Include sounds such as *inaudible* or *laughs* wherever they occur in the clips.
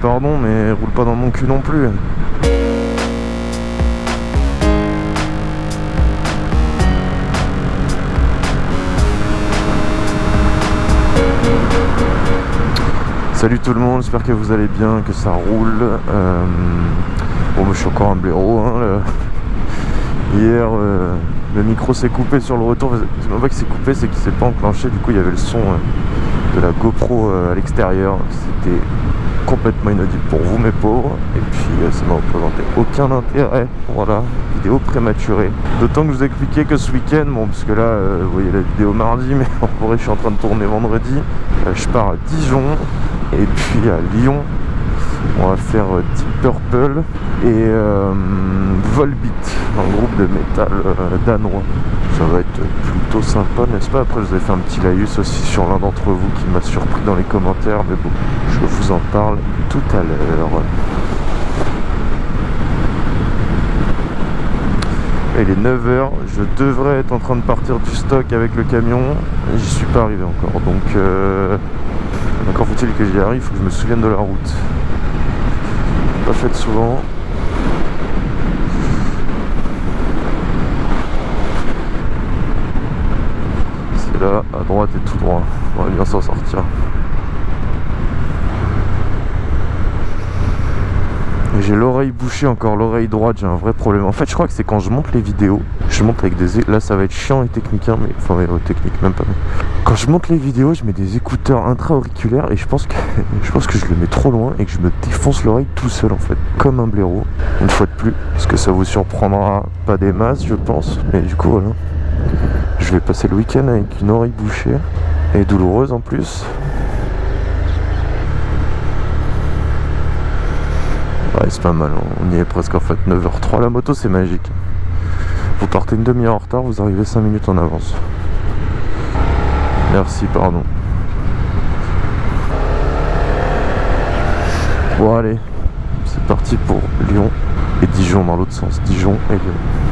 pardon, mais roule pas dans mon cul non plus. Salut tout le monde, j'espère que vous allez bien, que ça roule. Euh, bon, je suis encore un blaireau. Hein, Hier, euh, le micro s'est coupé sur le retour. C'est même pas qu'il s'est coupé, c'est qu'il s'est pas enclenché. Du coup, il y avait le son euh, de la GoPro à l'extérieur. C'était complètement inaudible pour vous mes pauvres. Et puis ça m'a représenté aucun intérêt. Voilà vidéo prématurée. D'autant que je vous ai expliqué que ce week-end bon parce que là vous voyez la vidéo mardi mais *laughs* en vrai je suis en train de tourner vendredi. Je pars à Dijon et puis à Lyon, on va faire euh, Deep Purple et euh, Volbeat, un groupe de métal euh, danois. Ça va être plutôt sympa, n'est-ce pas? Après, je vous ai fait un petit laïus aussi sur l'un d'entre vous qui m'a surpris dans les commentaires, mais bon, je vous en parle tout à l'heure. Il est 9h, je devrais être en train de partir du stock avec le camion, j'y suis pas arrivé encore, donc encore faut-il que j'y arrive, faut que je me souvienne de la route. Pas faite souvent. C'est là, à droite et tout droit. On va bien s'en sortir. J'ai l'oreille bouchée encore, l'oreille droite, j'ai un vrai problème. En fait, je crois que c'est quand je monte les vidéos, je monte avec des... Là, ça va être chiant et technique, hein, mais... Enfin, technique, même pas. Quand je monte les vidéos, je mets des écouteurs intra-auriculaires et je pense, que... *laughs* je pense que je le mets trop loin et que je me défonce l'oreille tout seul, en fait. Comme un blaireau, une fois de plus. Parce que ça vous surprendra pas des masses, je pense. Mais du coup, voilà. Je vais passer le week-end avec une oreille bouchée et douloureuse en plus. Ouais, c'est pas mal, on y est presque en fait 9h03. La moto, c'est magique. Vous partez une demi-heure en retard, vous arrivez 5 minutes en avance. Merci, pardon. Bon, allez, c'est parti pour Lyon et Dijon dans l'autre sens. Dijon et Lyon.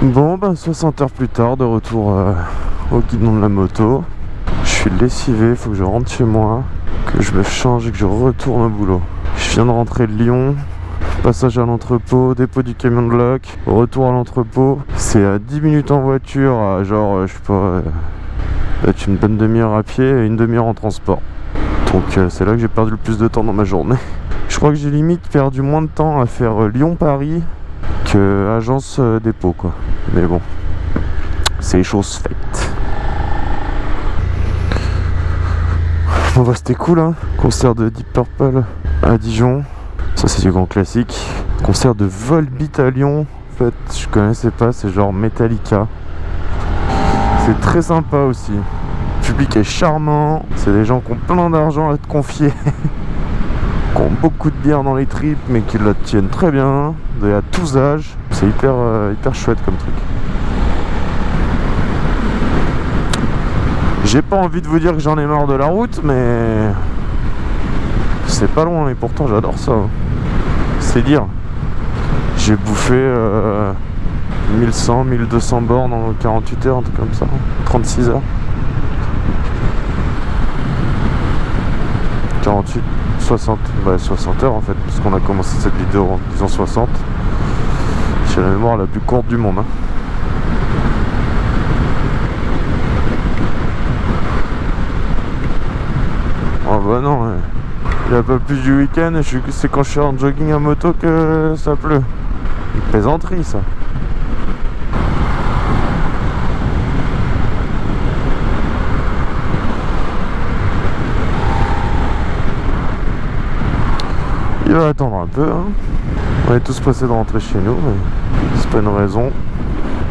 Bon ben 60 heures plus tard de retour euh, au guidon de la moto. Je suis lessivé, faut que je rentre chez moi Que je me change et que je retourne au boulot. Je viens de rentrer de Lyon. Passage à l'entrepôt, dépôt du camion de loc Retour à l'entrepôt. C'est à 10 minutes en voiture à genre euh, je sais pas euh, Peut-être une bonne demi-heure à pied et une demi-heure en transport. Donc c'est là que j'ai perdu le plus de temps dans ma journée. Je crois que j'ai limite perdu moins de temps à faire Lyon-Paris agence dépôt quoi mais bon, c'est chose faite. Bon bah c'était cool hein Concert de Deep Purple à Dijon. Ça c'est du grand classique. Concert de Volbeat à Lyon. En fait, je connaissais pas, c'est genre Metallica. C'est très sympa aussi. Le public est charmant. C'est des gens qui ont plein d'argent à te confier. *laughs* beaucoup de bière dans les tripes mais qui la tiennent très bien. À tous âges. C'est hyper, euh, hyper chouette comme truc. J'ai pas envie de vous dire que j'en ai marre de la route, mais c'est pas loin et pourtant j'adore ça. C'est dire. J'ai bouffé euh, 1100, 1200 bornes en 48 heures, un truc comme ça. 36 heures. 48, 60, bah 60 heures en fait, puisqu'on a commencé cette vidéo en disant 60. J'ai la mémoire la plus courte du monde. Hein. Oh bah non, ouais. il n'y a pas plus du week-end, c'est quand je suis en jogging à moto que ça pleut. Une plaisanterie ça. Il va attendre un peu. Hein. On est tous pressés de rentrer chez nous, mais c'est pas une raison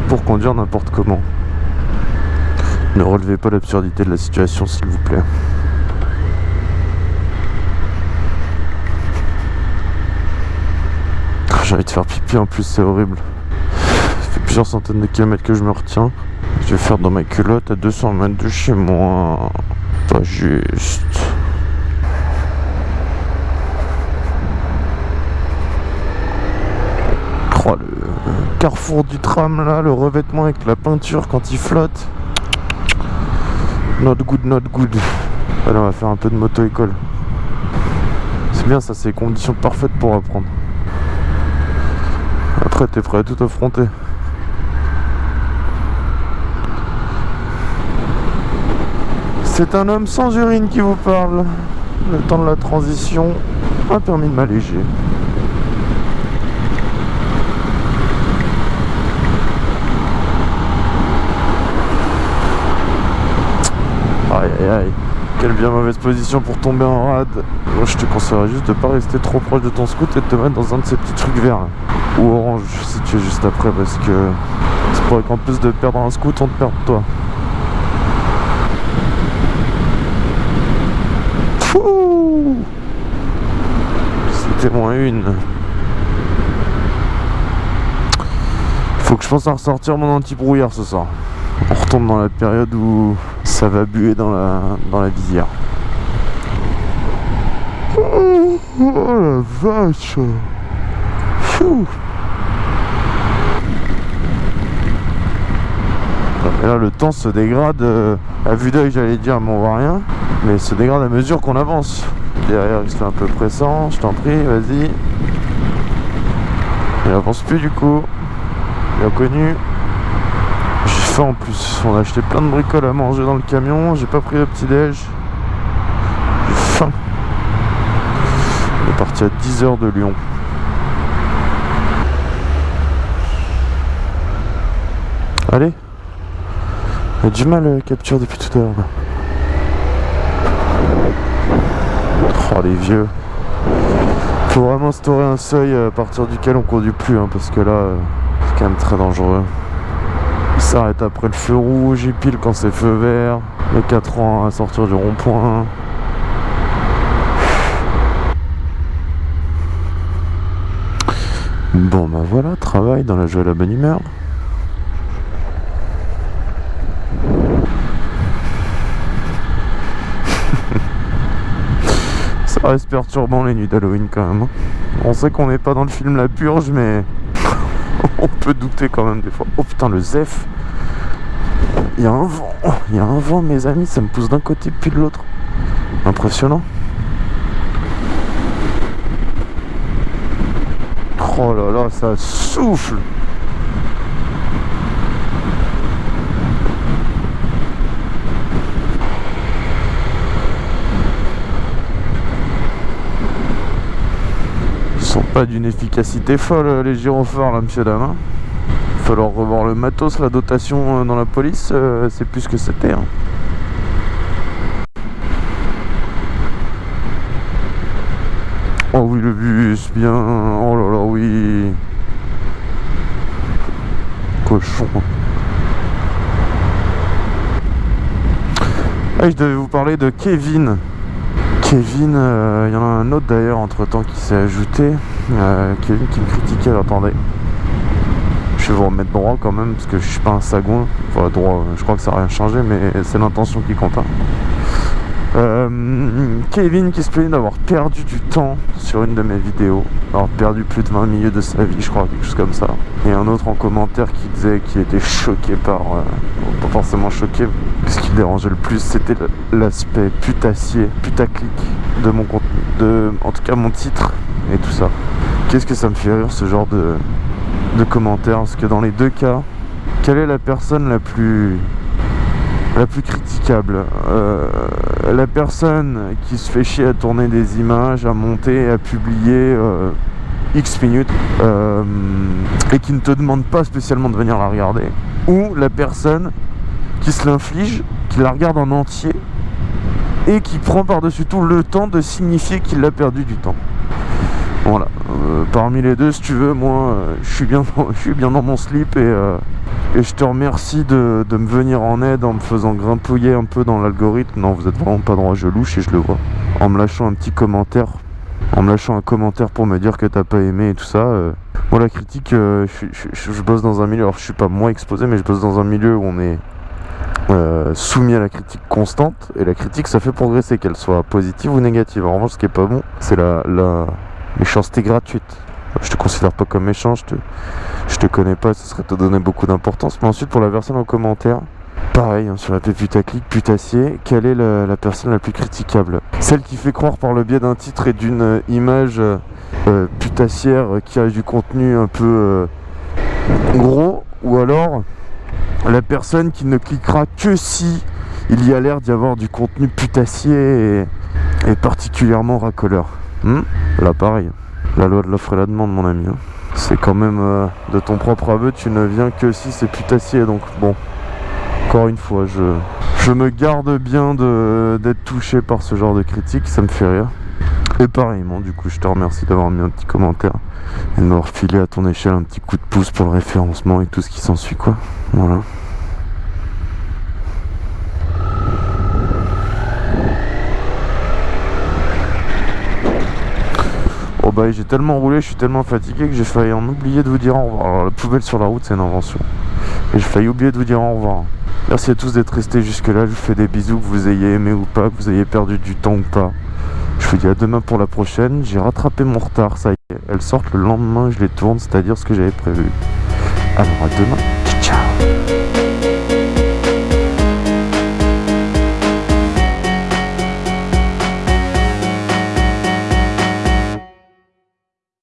pour conduire n'importe comment. Ne relevez pas l'absurdité de la situation, s'il vous plaît. J'ai envie de faire pipi en plus, c'est horrible. Ça fait plusieurs centaines de kilomètres que je me retiens. Je vais faire dans ma culotte à 200 mètres de chez moi. Pas juste. Carrefour du tram là, le revêtement avec la peinture quand il flotte. Not good, not good. Allez, on va faire un peu de moto-école. C'est bien ça, c'est les conditions parfaites pour apprendre. Après, t'es prêt à tout affronter. C'est un homme sans urine qui vous parle. Le temps de la transition a permis de m'alléger. Aïe. Quelle bien mauvaise position pour tomber en rade. Moi je te conseillerais juste de pas rester trop proche de ton scout et de te mettre dans un de ces petits trucs verts. Ou orange si tu es juste après parce que c'est pourrait qu'en plus de perdre un scout on te perde toi. C'était moins une. Faut que je pense à ressortir mon anti-brouillard ce soir. On retombe dans la période où ça va buer dans la, dans la visière. Oh, la vache. Et là le temps se dégrade euh, à vue d'œil j'allais dire mais on voit rien mais se dégrade à mesure qu'on avance. Derrière il se fait un peu pressant je t'en prie vas-y. Il avance plus du coup. Bien connu en plus. On a acheté plein de bricoles à manger dans le camion. J'ai pas pris le petit déj. J'ai faim. On est parti à 10h de Lyon. Allez. A du mal à euh, capture depuis tout à l'heure. Oh les vieux. Faut vraiment instaurer un seuil à partir duquel on conduit plus hein, parce que là euh, c'est quand même très dangereux. Il s'arrête après le feu rouge, il pile quand c'est feu vert. Les 4 ans à sortir du rond-point. Bon bah voilà, travail dans la joie et la bonne humeur. *laughs* Ça reste perturbant les nuits d'Halloween quand même. Hein. On sait qu'on n'est pas dans le film La Purge mais *laughs* on peut douter quand même des fois. Oh putain, le Zef. Il y a un vent. Il y a un vent, mes amis. Ça me pousse d'un côté puis de l'autre. Impressionnant. Oh là là, ça souffle. Pas d'une efficacité folle euh, les gyrophares là monsieur dame hein. falloir revoir le matos la dotation euh, dans la police euh, c'est plus que c'était hein. oh oui le bus bien oh là là oui cochon ah, je devais vous parler de Kevin Kevin, il y en a un autre d'ailleurs entre temps qui s'est ajouté. Euh, Kevin qui me critiquait, attendez. Je vais vous remettre droit quand même parce que je suis pas un sagouin. Enfin droit, je crois que ça n'a rien changé, mais c'est l'intention qui compte. Hein. Euh, Kevin qui se plaignait d'avoir perdu du temps sur une de mes vidéos, avoir perdu plus de 20 minutes de sa vie, je crois, quelque chose comme ça. Et un autre en commentaire qui disait qu'il était choqué par, euh, pas forcément choqué, ce qui dérangeait le plus, c'était l'aspect putassier, putaclic de mon contenu, de, en tout cas mon titre et tout ça. Qu'est-ce que ça me fait rire ce genre de, de commentaires Parce que dans les deux cas, quelle est la personne la plus la plus critiquable? Euh, la personne qui se fait chier à tourner des images, à monter, à publier euh, X minutes euh, et qui ne te demande pas spécialement de venir la regarder? Ou la personne qui se l'inflige, qui la regarde en entier et qui prend par-dessus tout le temps de signifier qu'il a perdu du temps? Voilà. parmi les deux, si tu veux, moi, je suis bien, *laughs* je suis bien dans mon slip et et je te remercie de, me venir en aide en me faisant grimpouiller un peu dans l'algorithme. Non, vous êtes vraiment pas droit, je louche et je le vois. En me lâchant un petit commentaire. En me lâchant un commentaire pour me dire que t'as pas aimé et tout ça. Euh. Moi, la critique, euh, je, bosse dans un milieu. Alors, je suis pas moi exposé, mais je bosse dans un milieu où on est euh, soumis à la critique constante. Et la critique, ça fait progresser, qu'elle soit positive ou négative. En revanche, ce qui est pas bon, c'est la méchanceté gratuite. Je te considère pas comme méchant, je te, je te connais pas, ce serait te donner beaucoup d'importance. Mais ensuite, pour la personne en commentaire, pareil, hein, sur la putaclic, putassier, quelle est la, personne la plus critiquable? Celle qui fait croire par le biais d'un titre et d'une euh, image euh, putassière qui a du contenu un peu euh, gros, ou alors la personne qui ne cliquera que si il y a l'air d'y avoir du contenu putassier et, particulièrement racoleur? Hmm Là, pareil. La loi de l'offre et la demande, mon ami. Hein. C'est quand même euh, de ton propre aveu, tu ne viens que si c'est putassier. Donc bon, encore une fois, je, je me garde bien d'être touché par ce genre de critique, ça me fait rire. Et pareillement, du coup, je te remercie d'avoir mis un petit commentaire et de m'avoir filé à ton échelle un petit coup de pouce pour le référencement et tout ce qui s'ensuit, quoi. Voilà. Bah j'ai tellement roulé, je suis tellement fatigué que j'ai failli en oublier de vous dire au revoir. Alors la poubelle sur la route c'est une invention. Et j'ai failli oublier de vous dire au revoir. Merci à tous d'être restés jusque là, je vous fais des bisous, que vous ayez aimé ou pas, que vous ayez perdu du temps ou pas. Je vous dis à demain pour la prochaine, j'ai rattrapé mon retard, ça y est. Elles sortent le lendemain, je les tourne, c'est-à-dire ce que j'avais prévu. Alors à demain.